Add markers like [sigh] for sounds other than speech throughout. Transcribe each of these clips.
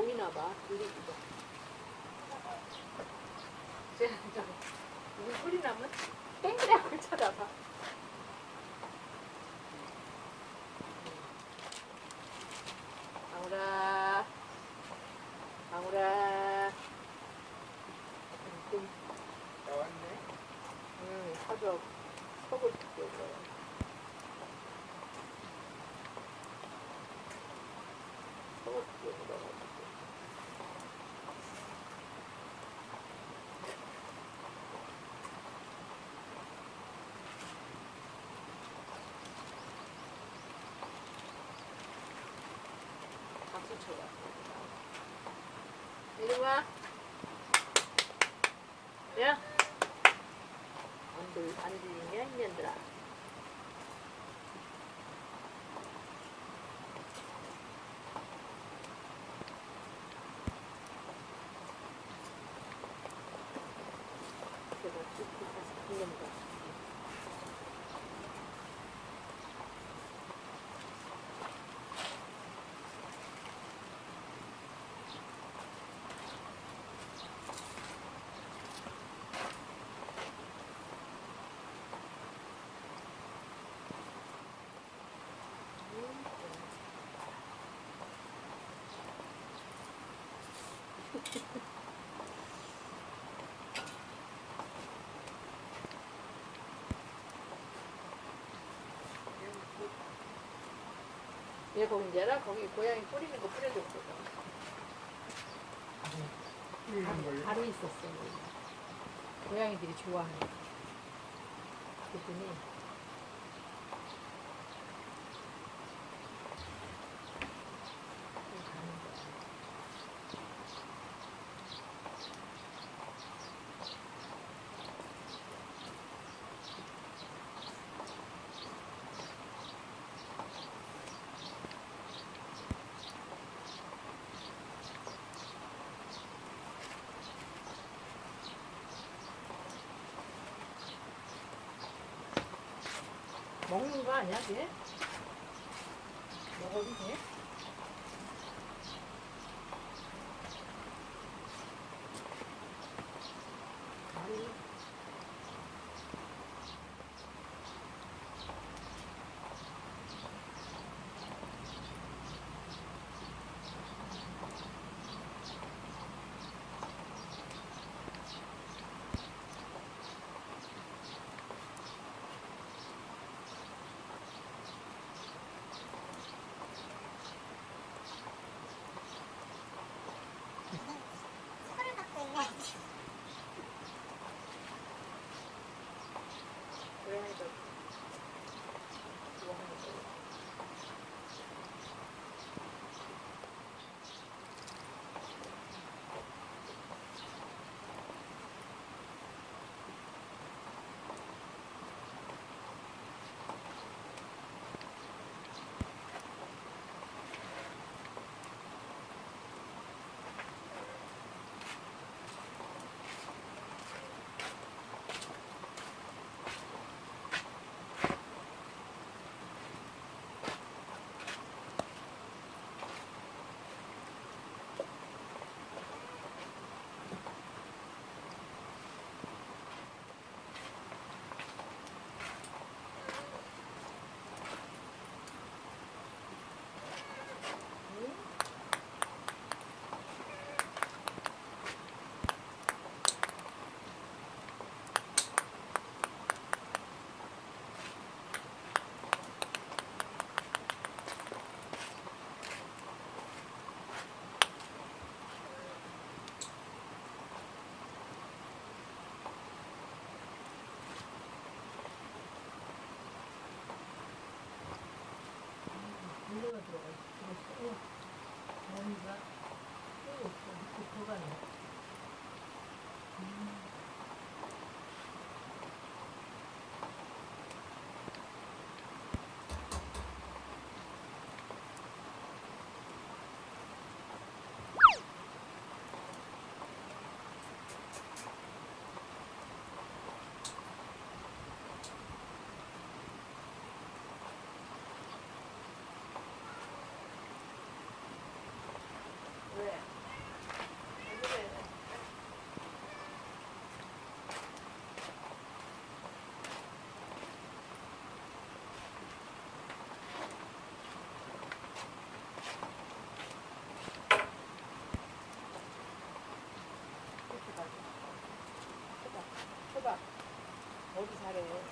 보이나 봐. 쟤, 저, 무슨 소리 나면 땡그레하고 쳐다봐. 방울아, 방울아. 좀, 나왔네. 응, 뜯겨서. 속을 뜯겨서 넣어가지고. 쳐봐. 이리 와. 야. 안 들리냐, 이년들아. 얘 공제라 거기 고양이 뿌리는 거 뿌려줬거든. 뿌리는 걸로. 바로 있었어. 고양이들이 좋아하는. 그랬더니 그냥 가는 거야. 먹는 거 아니야, 걔? 먹어도 돼? 거기 잘해.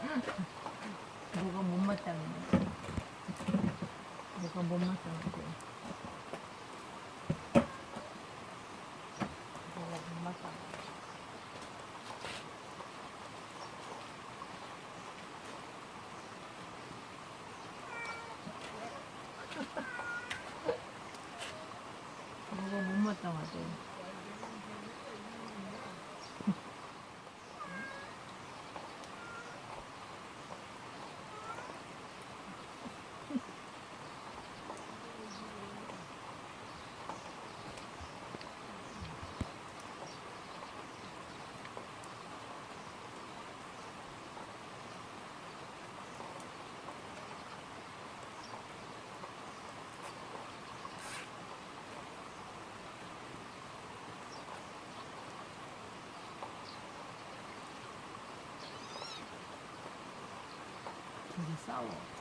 뭐가 못마땅해. 뭐가 못마땅해. 뭐가 못마땅해. 뭐가 못마땅하대. 둘이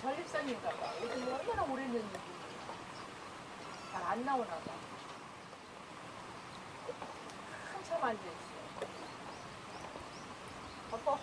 전립선인가 봐. 요즘 얼마나 오래 했는지 잘 안 나오나 봐. 한참 앉아있어. 아빠.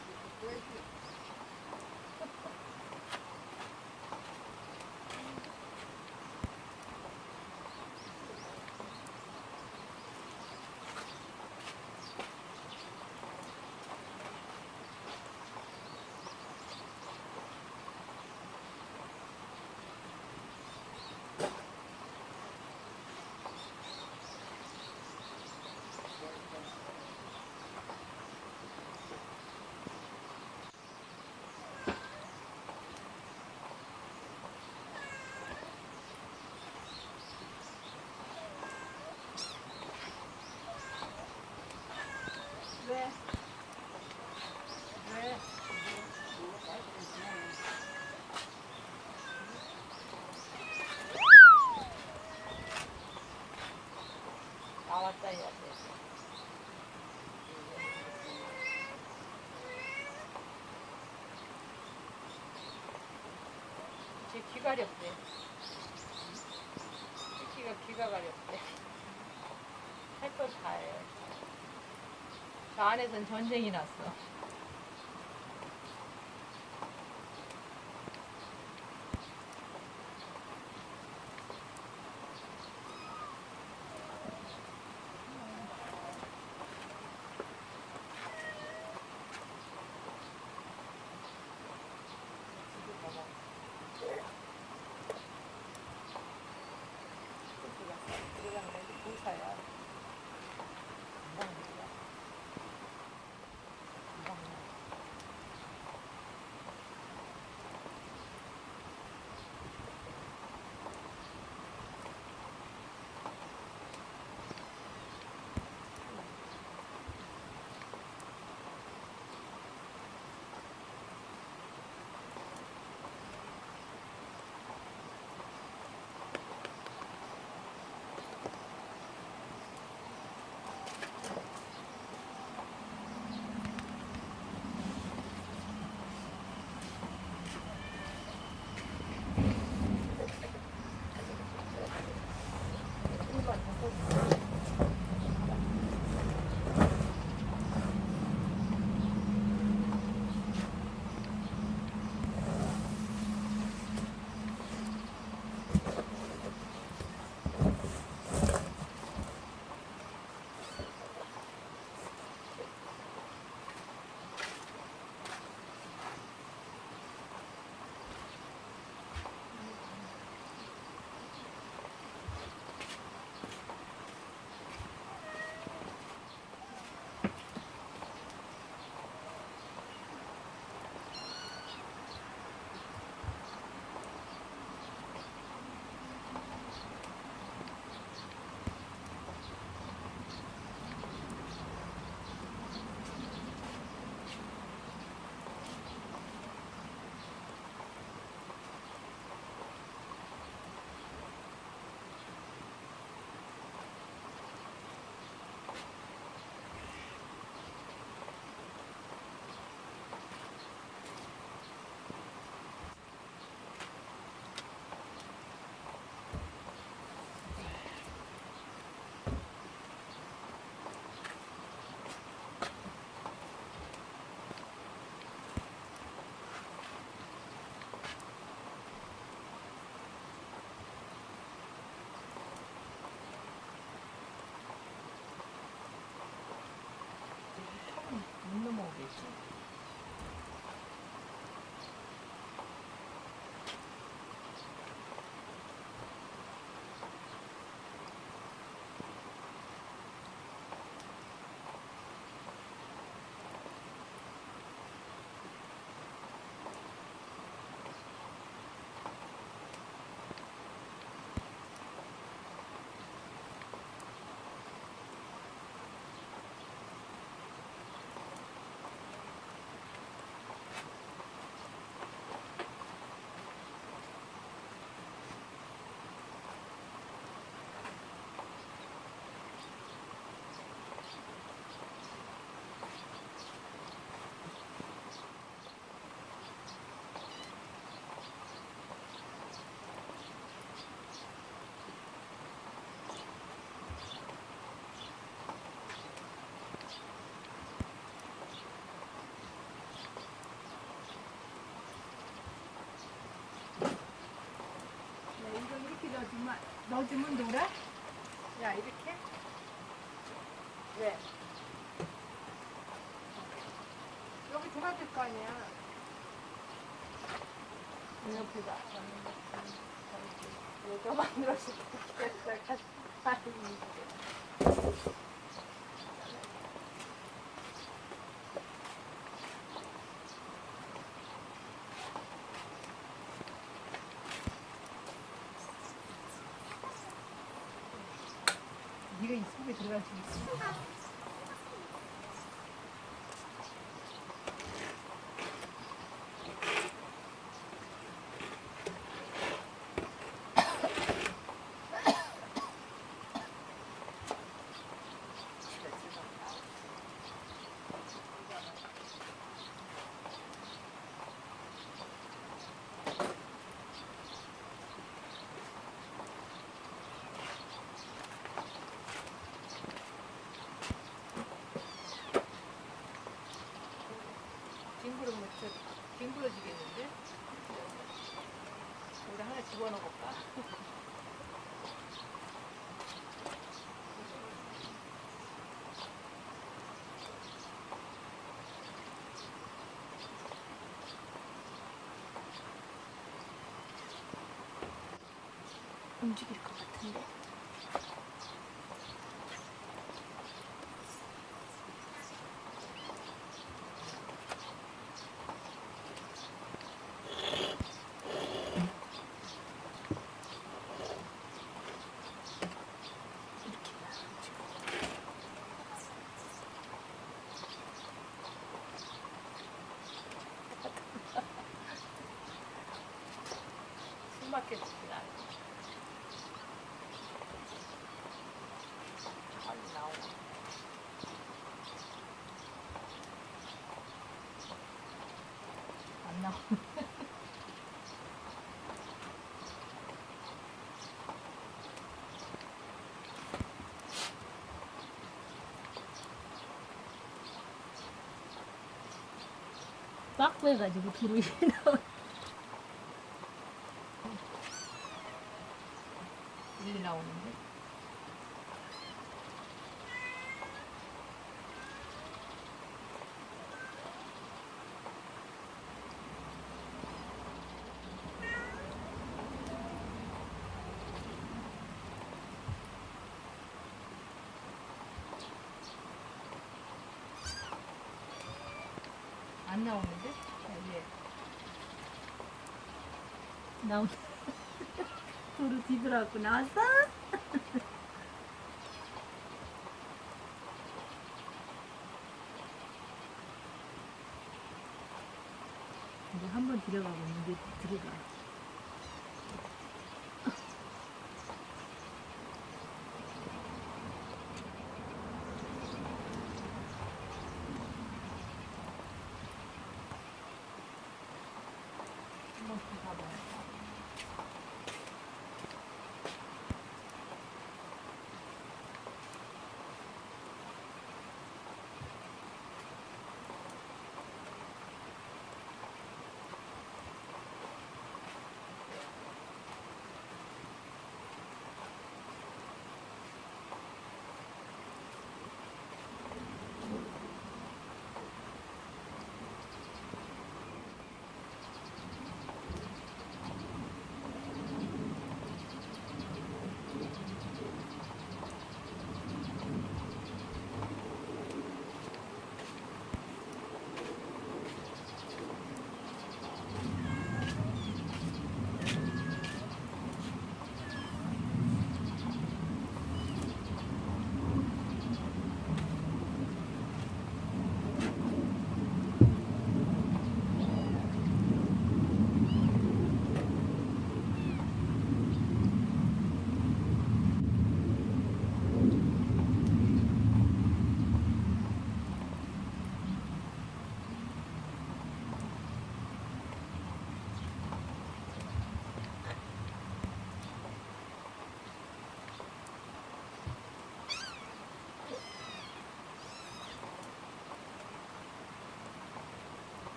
가렵대. 새끼가 귀가 가렵대. 할거다 해. 저 안에선 전쟁이 났어. 넣어주면 놀아? 야 이렇게? 왜? 여기 들어야 될거 아니야 옆에다 여기가 만들어서 좋겠다 refugees. 그러 묻혀 징그러지겠는데? 우리 하나 집어넣어볼까? [laughs] 움직일 것 같은데. 이렇게 놔가지고. 숨 막혔지 나. 잘 나오네. 안 나오네. [laughs] 빡 빼가지고 나와. 일 안 나오는데? 자, 얘. 나온. [laughs] 두루 뒤돌아갖고 나왔어? [laughs] 이제 한번 들어가고 있는데 들어가.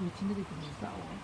왜 지네들끼리 싸워?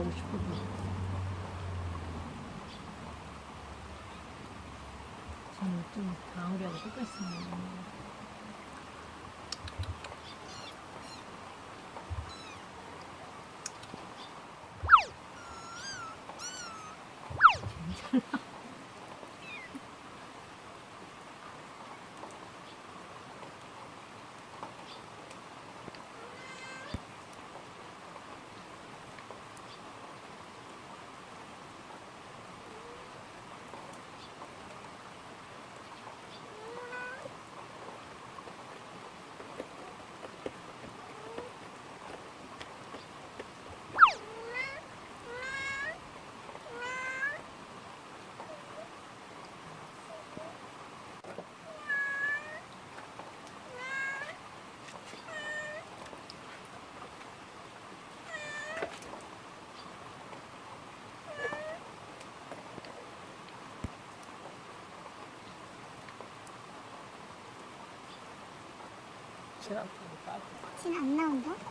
나오고 싶어도. 저는 좀 방울이하고 똑같습니다. 지나고 까진안 나온다?